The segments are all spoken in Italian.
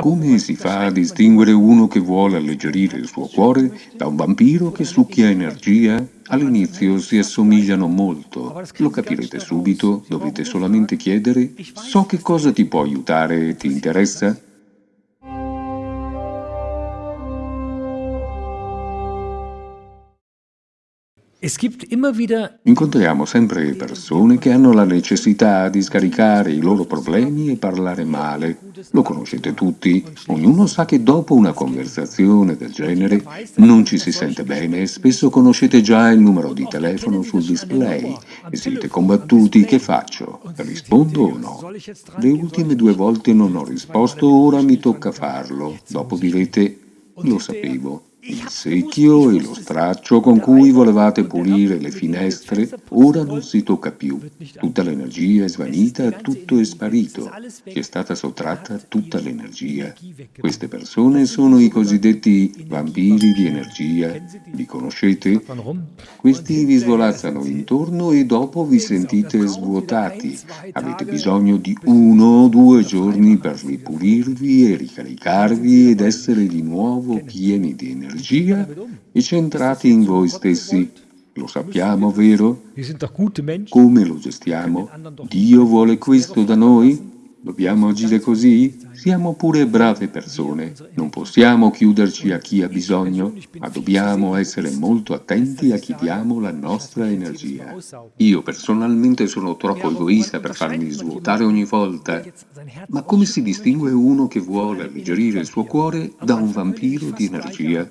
Come si fa a distinguere uno che vuole alleggerire il suo cuore da un vampiro che succhia energia? All'inizio si assomigliano molto, lo capirete subito, dovete solamente chiedere «So che cosa ti può aiutare, ti interessa?» Incontriamo sempre persone che hanno la necessità di scaricare i loro problemi e parlare male. Lo conoscete tutti, ognuno sa che dopo una conversazione del genere non ci si sente bene e spesso conoscete già il numero di telefono sul display e siete combattuti, che faccio? Rispondo o no? Le ultime due volte non ho risposto, ora mi tocca farlo. Dopo direte, lo sapevo. Il secchio e lo straccio con cui volevate pulire le finestre ora non si tocca più. Tutta l'energia è svanita, tutto è sparito. Ci è stata sottratta tutta l'energia. Queste persone sono i cosiddetti vampiri di energia. Li conoscete? Questi vi svolazzano intorno e dopo vi sentite svuotati. Avete bisogno di uno o due giorni per ripulirvi e ricaricarvi ed essere di nuovo pieni di energia energia e centrati in voi stessi. Lo sappiamo, vero? Come lo gestiamo? Dio vuole questo da noi? Dobbiamo agire così? Siamo pure brave persone, non possiamo chiuderci a chi ha bisogno, ma dobbiamo essere molto attenti a chi diamo la nostra energia. Io personalmente sono troppo egoista per farmi svuotare ogni volta, ma come si distingue uno che vuole alleggerire il suo cuore da un vampiro di energia?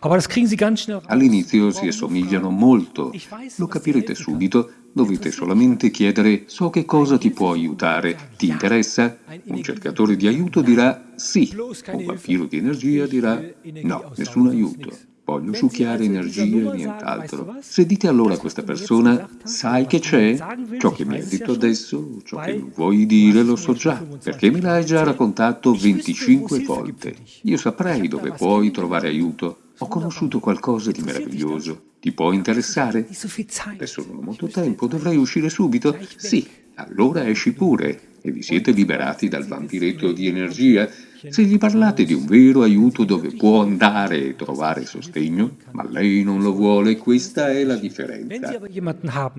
All'inizio si assomigliano molto, lo capirete subito, dovete solamente chiedere «So che cosa ti può aiutare, ti interessa?» Un cercatore di aiuto dirà «Sì», un vampiro di energia dirà «No, nessun aiuto». Voglio succhiare energia e nient'altro. Se dite allora a questa persona, sai che c'è? Ciò che mi hai detto adesso, ciò che vuoi dire lo so già, perché me l'hai già raccontato 25 volte. Io saprei dove puoi trovare aiuto. Ho conosciuto qualcosa di meraviglioso. Ti può interessare? Adesso non ho molto tempo, dovrei uscire subito? Sì, allora esci pure e vi siete liberati dal vampiretto di energia se gli parlate di un vero aiuto dove può andare e trovare sostegno, ma lei non lo vuole, questa è la differenza.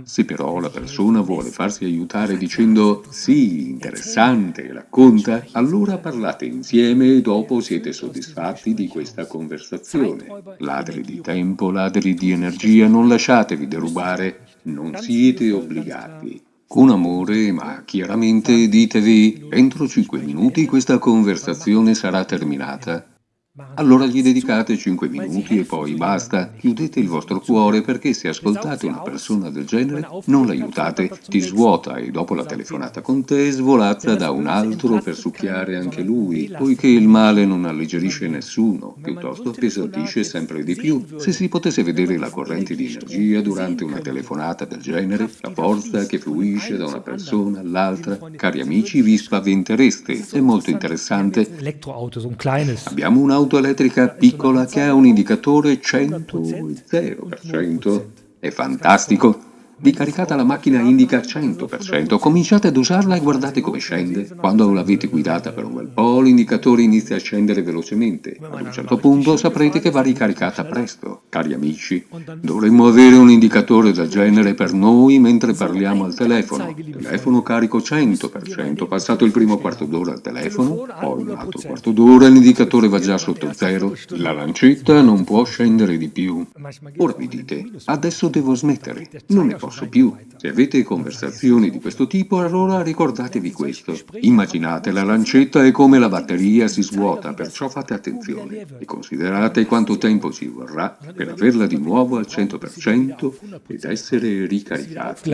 Se però la persona vuole farsi aiutare dicendo «sì, interessante, racconta», allora parlate insieme e dopo siete soddisfatti di questa conversazione. Ladri di tempo, ladri di energia, non lasciatevi derubare, non siete obbligati. Con amore, ma chiaramente ditevi, entro cinque minuti questa conversazione sarà terminata. Allora gli dedicate 5 minuti e poi basta. Chiudete il vostro cuore perché se ascoltate una persona del genere non l'aiutate, ti svuota e dopo la telefonata con te svolazza da un altro per succhiare anche lui, poiché il male non alleggerisce nessuno, piuttosto appesantisce sempre di più. Se si potesse vedere la corrente di energia durante una telefonata del genere, la forza che fluisce da una persona all'altra, cari amici vi spaventereste, è molto interessante. Abbiamo un'auto un'auto elettrica piccola che ha un indicatore 100 0%. È fantastico! Vi caricate la macchina indica 100%, cominciate ad usarla e guardate come scende. Quando l'avete guidata per un bel po', l'indicatore inizia a scendere velocemente. Ad un certo punto saprete che va ricaricata presto. Cari amici, dovremmo avere un indicatore del genere per noi mentre parliamo al telefono. Telefono carico 100%, passato il primo quarto d'ora al telefono, poi un altro quarto d'ora l'indicatore va già sotto zero, la lancetta non può scendere di più. Ora vi dite, adesso devo smettere, non ne posso posso più. Se avete conversazioni di questo tipo, allora ricordatevi questo. Immaginate la lancetta e come la batteria si svuota, perciò fate attenzione e considerate quanto tempo ci vorrà per averla di nuovo al 100% ed essere ricaricati.